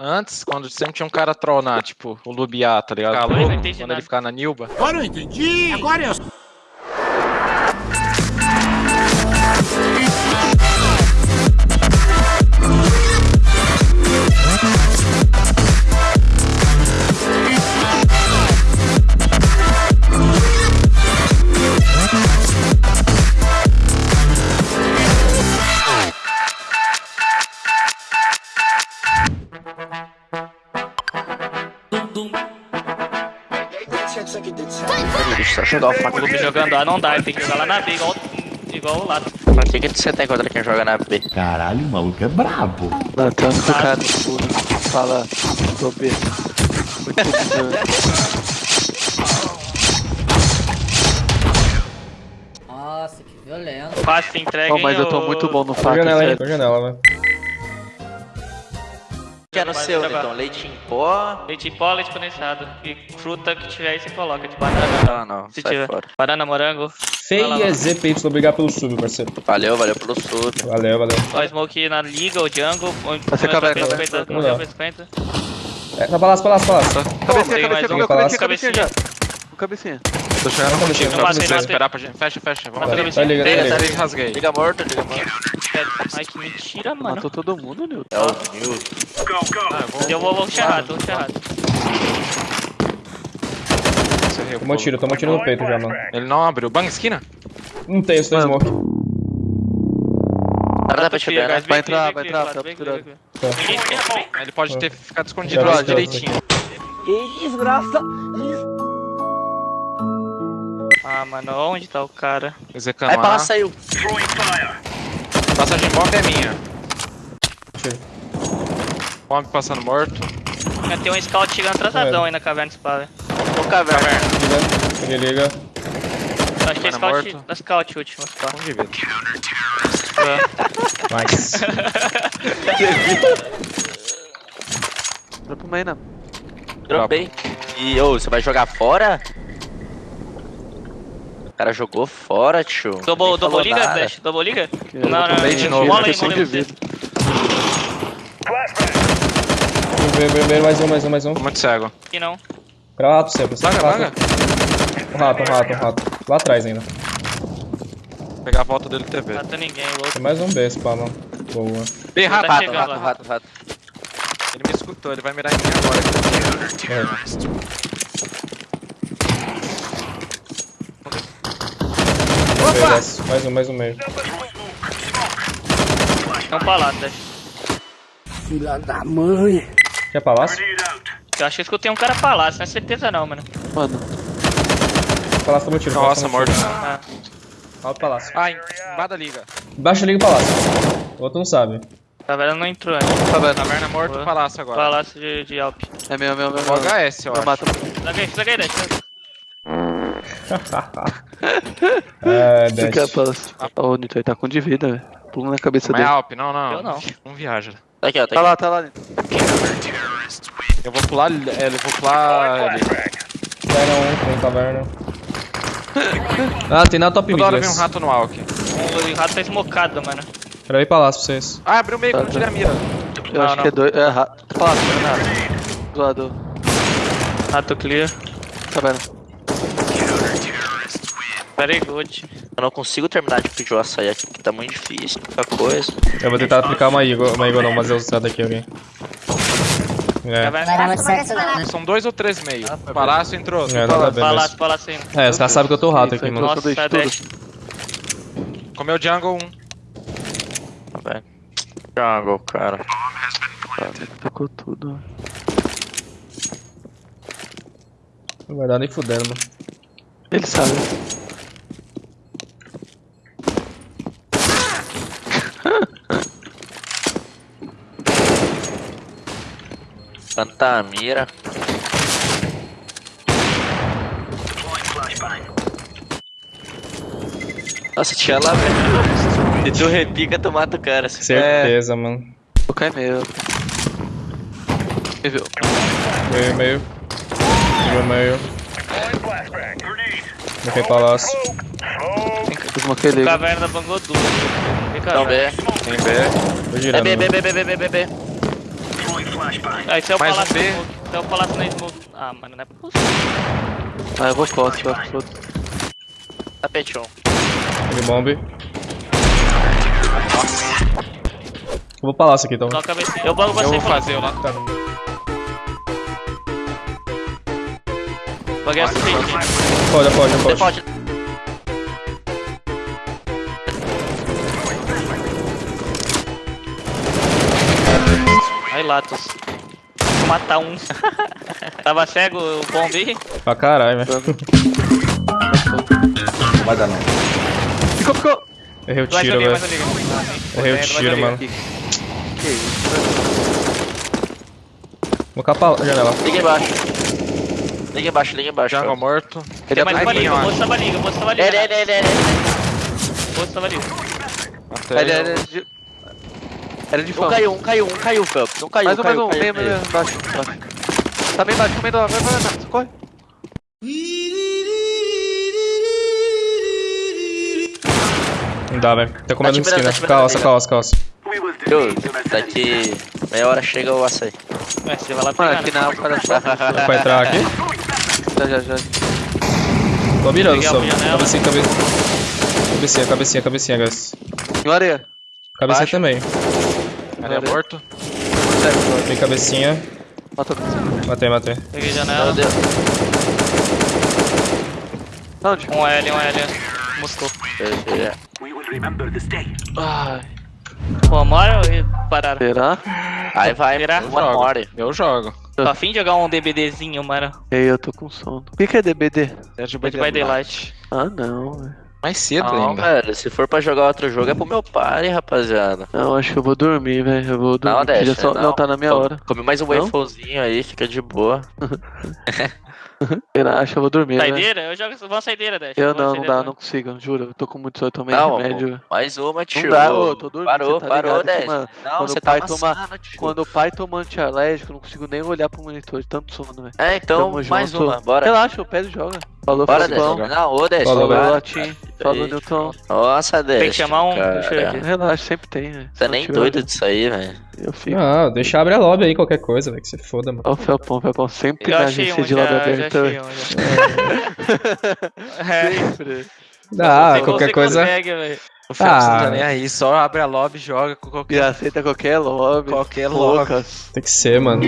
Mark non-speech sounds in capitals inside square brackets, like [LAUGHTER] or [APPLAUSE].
antes, quando sempre tinha um cara tronar, tipo, o Lubiá, tá ligado? Calou, Quando não entendi nada. ele ficar na Nilba. Agora eu entendi! Agora eu jogar o faca. Clube jogando A não dá, tem que jogar lá na B, igual, igual o lado. Pra que que você tem contra quem joga na B? Caralho, o maluco é brabo. Não, tem um cara. Fala, tô B. Muito bom. Nossa, que violento. Fácil, entrega, Oh, mas hein, eu tô muito bom no Tô faca, janela, janela, velho. Que é no seu, jogar. então? Leite em pó? Leite em pó, leite condensado. E fruta que tiver aí você coloca, de banana. Ah, não. Se Sai tiver. fora. Banana, morango. Feia ZPY, obrigado pelo sub, parceiro. Valeu, valeu pelo sub. Valeu, valeu. Ó, smoke na liga, o jungle. Vai ser caverna, caverna. 50, Vamos lá. 50. É, tá palácio, palácio. Tem Cabecinha, cabecinha. Cabecinha. Cabecinha. Tô chegando Vamos contigo, lá, só matei. esperar pra gente. Fecha, fecha. Vamos Tá, tá tá Pega, ligado. Três rasguei. Liga morto, liga morto. Ai, que mentira, mano. Matou todo mundo, Nilton. É o Newton. Ah, eu vou- Eu vou, vou rato. Você recuou. Tomou tiro, tomou tiro no peito já, mano. Ele não abriu. Bang, esquina. Não tem, isso tem smoke. Dá pra te ver, né? Vai entrar, vai entrar, tá esquina também. Ele pode ter ficado escondido lá vi, já vi. Ah, mano, onde tá o cara? Execando Aí lá saiu. Passagem bomba é minha. Bomb passando morto. Tem um scout chegando atrasadão aí na caverna spa, velho. No caverna. Liga, liga. Acho que é scout, morto. da scout último spa. Um de vida. Nice. [LAUGHS] Pro main, né? Dropei. E, ô, você vai jogar fora? O cara jogou fora, tio. Double, double liga, nada. Dash? Double liga? Não, não, tomei de não. novo, Mola aí, fiquei mola aí sem você. Primeiro, primeiro, mais um, mais um, mais um. Muito cego. Aqui não. Pra o rato sempre. Vaga, rato. vaga. Um rato, um rato, um rato. Lá atrás ainda. Vou pegar a volta dele TV. Mata ninguém, louco. Tem mais um B, pá, mano. Boa. Bem Tá rápido. Rato, chegando rato, lá. rato, rato. Ele me escutou, ele vai mirar em mim agora. É. desce. Mais um, mais um meio. É um palácio, Dash. Quer palácio? Eu acho que eu escutei um cara palácio, não é certeza não, mano. Mano, Palácio tomou tiro. Nossa, morto. Ah, Alto palácio. Ah, embaixo liga. Embaixo liga o palácio. O outro não sabe. a caverna não entrou ainda. caverna. Taverna morto, Boa. palácio agora. Palácio de, de Alp. É meu, meu, meu. O HS, eu Eu acho. mato. [LAUGHS] É, Tu quer dash. palácio? Ô, Nilton, ele tá com de vida, velho. Pula na cabeça Mas é dele. Alp, não, não. Eu não. Não viaja. Tá aqui, ó, tá Tá aqui. lá, tá lá, Nilton. Eu vou pular, ele- é, eu vou pular ali. Caverna 1, tem caverna. [LAUGHS] Ah, tem na top mid. Toda hora vem um rato no Alck. O rato tá esmocado, mano. Quero ir palácio pra vocês. Ah, abriu meio que eu não tirei a mira. Eu Não, acho não. que é dois. É rato. Palácio, não é nada. Do lado. Rato clear. Caverna. Very good. Eu não consigo terminar de pedir o açaí aqui, que tá muito difícil. Muita coisa. Eu vou tentar aplicar uma Eagle, uma Eagle não, mas eu usar daqui alguém. É. São dois ou três meio. Palácio entrou. é, Palácio, mesmo. palácio ainda. É, os caras sabem que eu tô rato aqui, mano. Nossa, deixa é. Dash. Comeu jungle um. Tá bem. Jungle, cara. Ficou tudo. Não vai dar nem fudendo, mano. Ele sabe. Tanta mira. Nossa, tinha lá, velho. Se tu repica, tu mata o cara. assim. Certeza, mano. Vou cair meio. Ele viu. Meio, meio. Meio, meio. Bloquei palácio. Eu smoquei ele. Caverna. Vem Não, caverna. B. Tem B. Tô É girando. B, B. B, B, B, B, B, B. Aí se eu Mais um palácio B. na smoke. Se eu palácio na smoke. Ah, mano, não é possível. Ah, eu vou posse, vai pro Tapete 1. Ele bomb. Eu vou palácio aqui, então. A. Eu banco você Eu vou fazer o lá. Tá, Paguei essa frente. Pode, pode, Você pode. Pode. Aí, Latos. Vou matar um. Tava cego o bombe. Pra caralho, velho. Vai dar não. Ficou, ficou! Errei o tiro, velho. Errei o tiro, mano. Que isso? Vou capar a janela. Liga embaixo. Liga embaixo, liga embaixo. Jungle morto. Tem mais uma liga, o moço tava liga, o moço tava liga. Ele, ele, ele, ele. O moço tava liga. Matei. Ele era de... De Um fã. caiu, um caiu, um caiu, Phelps. Um caiu, Mais um, mais caiu, um. caiu, Meio, caiu. meio, embaixo, embaixo. Tá bem embaixo, comendo. Vai, vai, vai, vai. Corre. Não dá, velho. Tá comendo Tá esquina. tá Calça, tá calça, calça. Viu? Daqui meia hora chega o açaí. Ué, você vai lá pegar, aqui na cara só. [LAUGHS] Vai entrar aqui? Já, já, já. Tô mirando só. Cabecinha, cabecinha. Cabecinha, cabecinha, cabecinha, guys. Em areia. Cabecinha Baixo. também. Ele é morto. Tem cabecinha. Matou. Matei, matei. Peguei Meu janela. Deus. Onde? Um L, um L. Moscou. Ai, Pô, Mario e pararam. será? Aí vai, Virar? uma Jogo. hora. Eu jogo. Tô afim de jogar um DBDzinho, mano. Ei, eu tô com sono. O que, que é DBD? Dead Dead by Daylight. Ah, não, velho. Mais cedo Não, ainda. velho, se for pra jogar outro jogo é pro meu party, rapaziada. Não, acho que eu vou dormir, velho. Eu vou dormir. Não, deixa. só- não. tá na minha Come- hora. Come mais um Não? wafelzinho aí, fica de boa. Eu acho que eu vou dormir. Saideira? Eu jogo. Vamos saideira, Dash. Eu não, não dá, né? não consigo, juro. Eu tô com muito sono, eu tomei Não, remédio. mais uma, tio. Não dá, ô, tô dormindo, Parou, tá parou, ligado que, 10. mano, Não, quando você o pai tá toma-. Quando o pai toma antialérgico, eu não consigo nem olhar pro monitor de tanto sono, velho. É, então, Tamo mais junto. uma, bora. Relaxa, pego e joga. Falou, Bora. Dez. Não, ô, Dez. Falou, Falou, Newton. Nossa, Dez. Tem que chamar um-. Relaxa, sempre tem, velho. Você é nem doido disso aí, velho. Eu fico. Ah, deixa abrir a lobby aí, qualquer coisa, velho. Que se foda, mano. Ó, o Felpão, Felpão sempre na agência um de um já. [LAUGHS] É, Sempre. Ah, você qualquer coisa. consegue, velho. O não Ah. tá nem aí, só abre a lobby e joga com E qualquer, aceita qualquer lobby. qualquer lobby. Tem que ser, mano.